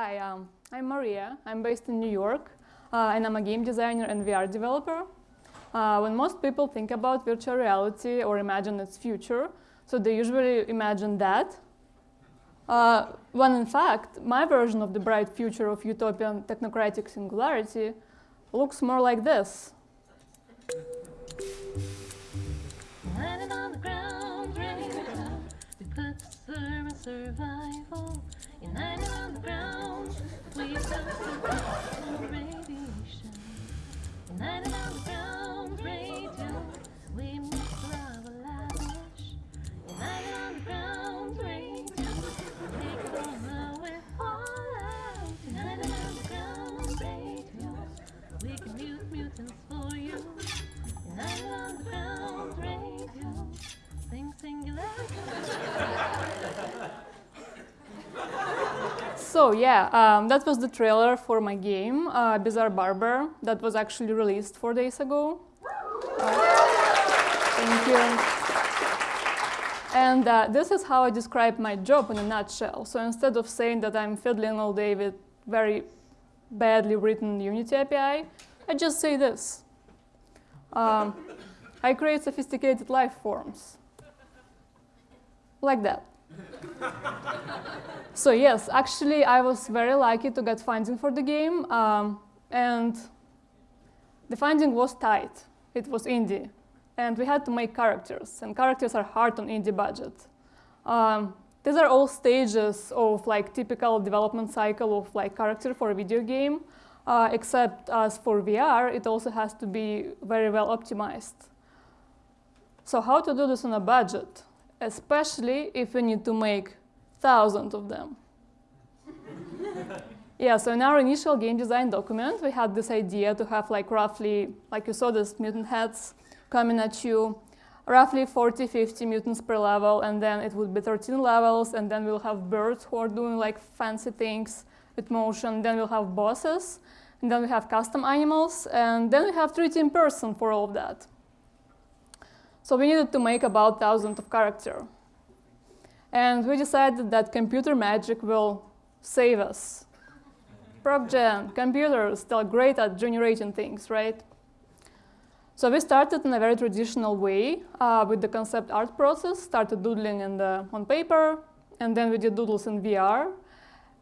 Hi, um, I'm Maria. I'm based in New York, uh, and I'm a game designer and VR developer. Uh, when most people think about virtual reality or imagine its future, so they usually imagine that. Uh, when in fact, my version of the bright future of utopian technocratic singularity looks more like this. Landed on the ground, ready to go. We put serve and on the ground, put survival radiation. United on the ground, So yeah, um, that was the trailer for my game, uh, Bizarre Barber, that was actually released four days ago. Uh, thank you. And uh, this is how I describe my job in a nutshell. So instead of saying that I'm fiddling all day with very badly written Unity API, I just say this. Um, I create sophisticated life forms. Like that. so yes, actually I was very lucky to get funding for the game. Um, and the funding was tight. It was indie. And we had to make characters. And characters are hard on indie budget. Um, these are all stages of like typical development cycle of like character for a video game. Uh, except as for VR, it also has to be very well optimized. So how to do this on a budget? Especially if we need to make thousands of them. yeah, so in our initial game design document, we had this idea to have like roughly, like you saw these mutant heads coming at you, roughly 40, 50 mutants per level, and then it would be 13 levels, and then we'll have birds who are doing like fancy things with motion, then we'll have bosses, and then we have custom animals, and then we have 3D person for all of that. So we needed to make about 1,000 of character. And we decided that computer magic will save us. ProcGen, computers, still great at generating things, right? So we started in a very traditional way uh, with the concept art process, started doodling in the, on paper, and then we did doodles in VR.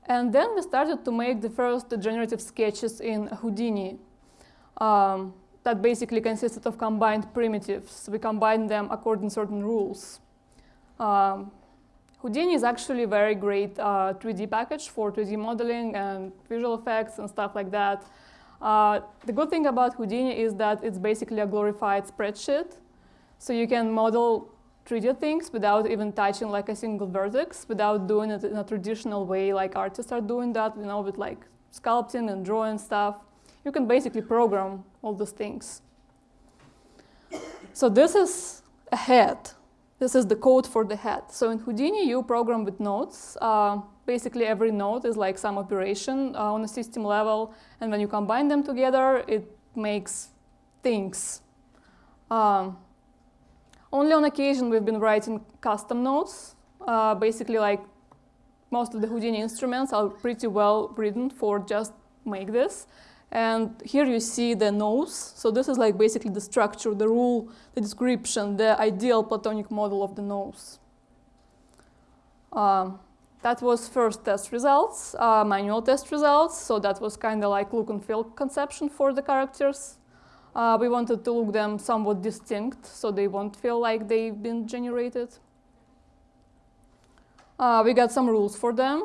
And then we started to make the first generative sketches in Houdini. Um, that basically consisted of combined primitives. We combined them according to certain rules. Um, Houdini is actually a very great uh, 3D package for 3D modeling and visual effects and stuff like that. Uh, the good thing about Houdini is that it's basically a glorified spreadsheet. So you can model 3D things without even touching like a single vertex, without doing it in a traditional way like artists are doing that, you know, with like sculpting and drawing stuff. You can basically program all those things. So this is a head. This is the code for the head. So in Houdini, you program with nodes. Uh, basically, every node is like some operation uh, on a system level. And when you combine them together, it makes things. Um, only on occasion, we've been writing custom nodes. Uh, basically, like most of the Houdini instruments are pretty well written for just make this. And here you see the nose. So this is like basically the structure, the rule, the description, the ideal platonic model of the nose. Um, that was first test results, uh, manual test results. So that was kind of like look and feel conception for the characters. Uh, we wanted to look them somewhat distinct, so they won't feel like they've been generated. Uh, we got some rules for them.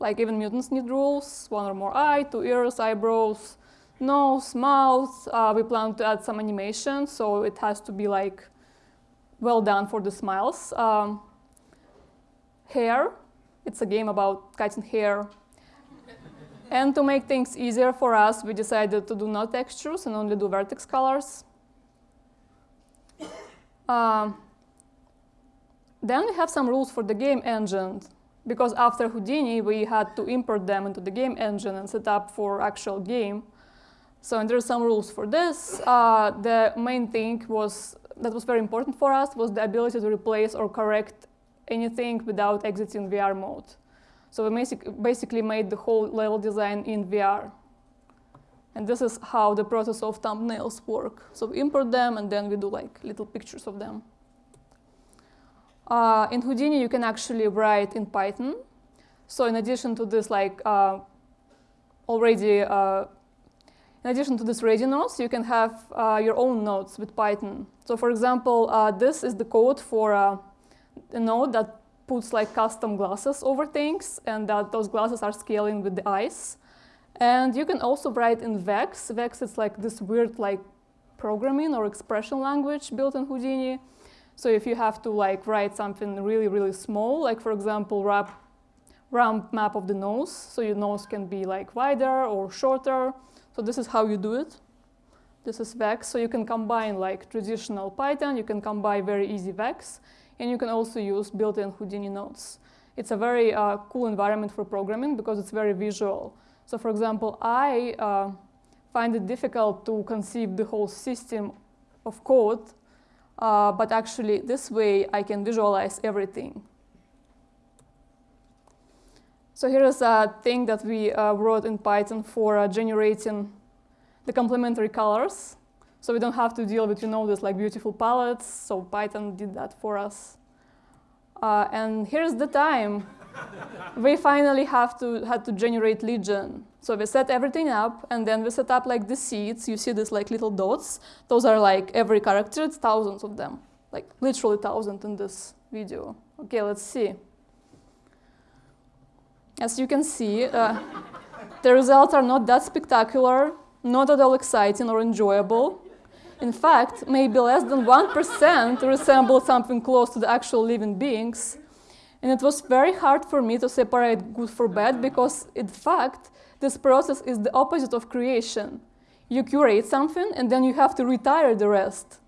Like even mutants need rules, one or more eye, two ears, eyebrows, nose, mouth. Uh, we plan to add some animation, so it has to be like well done for the smiles. Um, hair, it's a game about cutting hair. and to make things easier for us, we decided to do no textures and only do vertex colors. Um, then we have some rules for the game engine because after Houdini, we had to import them into the game engine and set up for actual game. So and there are some rules for this. Uh, the main thing was that was very important for us was the ability to replace or correct anything without exiting VR mode. So we basic, basically made the whole level design in VR. And this is how the process of thumbnails work. So we import them and then we do like little pictures of them. Uh, in Houdini, you can actually write in Python. So in addition to this, like uh, already, uh, in addition to this ready nodes, you can have uh, your own nodes with Python. So for example, uh, this is the code for uh, a node that puts like custom glasses over things, and that those glasses are scaling with the eyes. And you can also write in Vex. Vex is like this weird like programming or expression language built in Houdini. So if you have to like write something really, really small, like for example, wrap, ramp map of the nose, so your nose can be like wider or shorter. So this is how you do it. This is Vex. So you can combine like traditional Python, you can combine very easy Vex, and you can also use built-in Houdini nodes. It's a very uh, cool environment for programming because it's very visual. So for example, I uh, find it difficult to conceive the whole system of code, uh, but actually this way I can visualize everything. So here is a thing that we uh, wrote in Python for uh, generating the complementary colors. So we don't have to deal with, you know, this like beautiful palettes. So Python did that for us. Uh, and here's the time we finally have to had to generate Legion. So we set everything up, and then we set up like the seeds. You see these like little dots. Those are like every character. It's thousands of them, like literally thousands in this video. Okay, let's see. As you can see, uh, the results are not that spectacular, not at all exciting or enjoyable. In fact, maybe less than 1% resemble something close to the actual living beings. And it was very hard for me to separate good from bad because, in fact, this process is the opposite of creation. You curate something and then you have to retire the rest.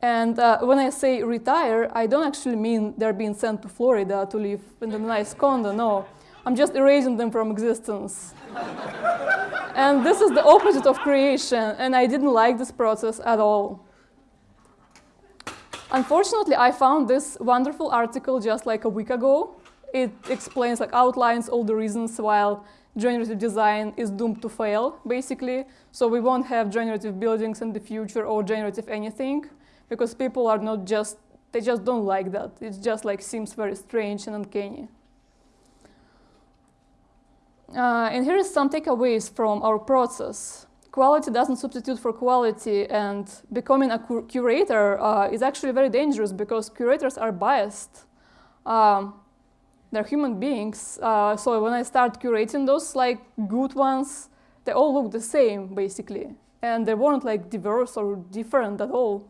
And uh, when I say retire, I don't actually mean they're being sent to Florida to live in a nice condo, no. I'm just erasing them from existence. and this is the opposite of creation, and I didn't like this process at all. Unfortunately, I found this wonderful article just like a week ago. It explains, like outlines all the reasons why generative design is doomed to fail, basically. So we won't have generative buildings in the future or generative anything because people are not just, they just don't like that. It just like seems very strange and uncanny. Uh, and here is some takeaways from our process quality doesn't substitute for quality and becoming a curator uh, is actually very dangerous because curators are biased. Um, they're human beings. Uh, so when I start curating those like good ones, they all look the same basically. And they weren't like diverse or different at all.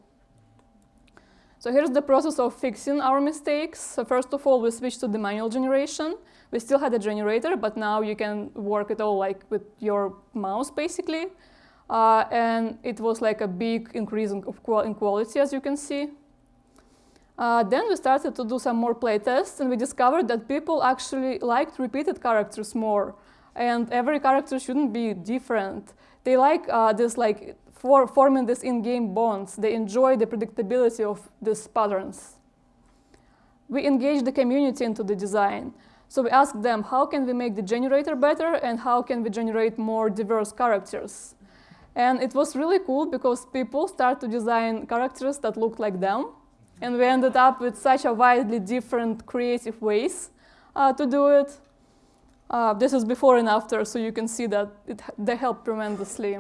So here's the process of fixing our mistakes. So first of all, we switch to the manual generation. We still had a generator, but now you can work it all like with your mouse basically. Uh, and it was like a big increase in, in quality, as you can see. Uh, then we started to do some more playtests, and we discovered that people actually liked repeated characters more. And every character shouldn't be different. They like uh, this, like for forming this in-game bonds. They enjoy the predictability of these patterns. We engaged the community into the design. So we asked them, how can we make the generator better, and how can we generate more diverse characters? And it was really cool because people start to design characters that look like them. And we ended up with such a widely different creative ways uh, to do it. Uh, this is before and after, so you can see that it, they helped tremendously.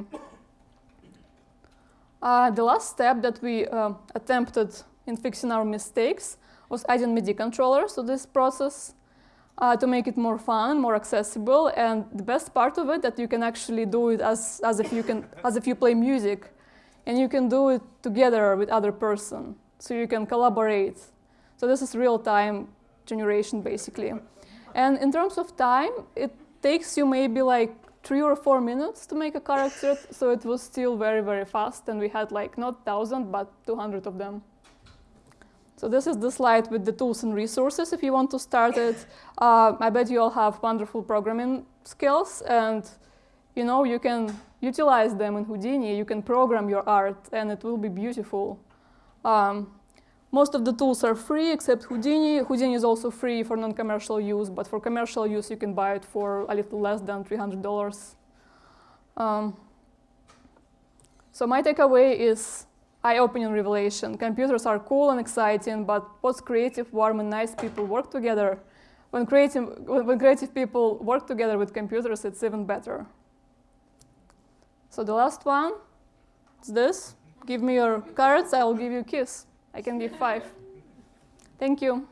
Uh, the last step that we uh, attempted in fixing our mistakes was adding MIDI controllers to this process uh, to make it more fun, more accessible. And the best part of it that you can actually do it as, as, if, you can, as if you play music. And you can do it together with other person. So you can collaborate. So this is real-time generation, basically. And in terms of time, it takes you maybe like three or four minutes to make a character. So it was still very, very fast. And we had like not 1,000, but 200 of them. So this is the slide with the tools and resources if you want to start it. Uh, I bet you all have wonderful programming skills and you know you can utilize them in Houdini. You can program your art and it will be beautiful. Um, Most of the tools are free except Houdini. Houdini is also free for non-commercial use, but for commercial use, you can buy it for a little less than $300. Um, so my takeaway is eye-opening revelation. Computers are cool and exciting, but both creative, warm, and nice people work together. When creative, when creative people work together with computers, it's even better. So the last one is this. Give me your cards, I will give you a kiss. I can give five. Thank you.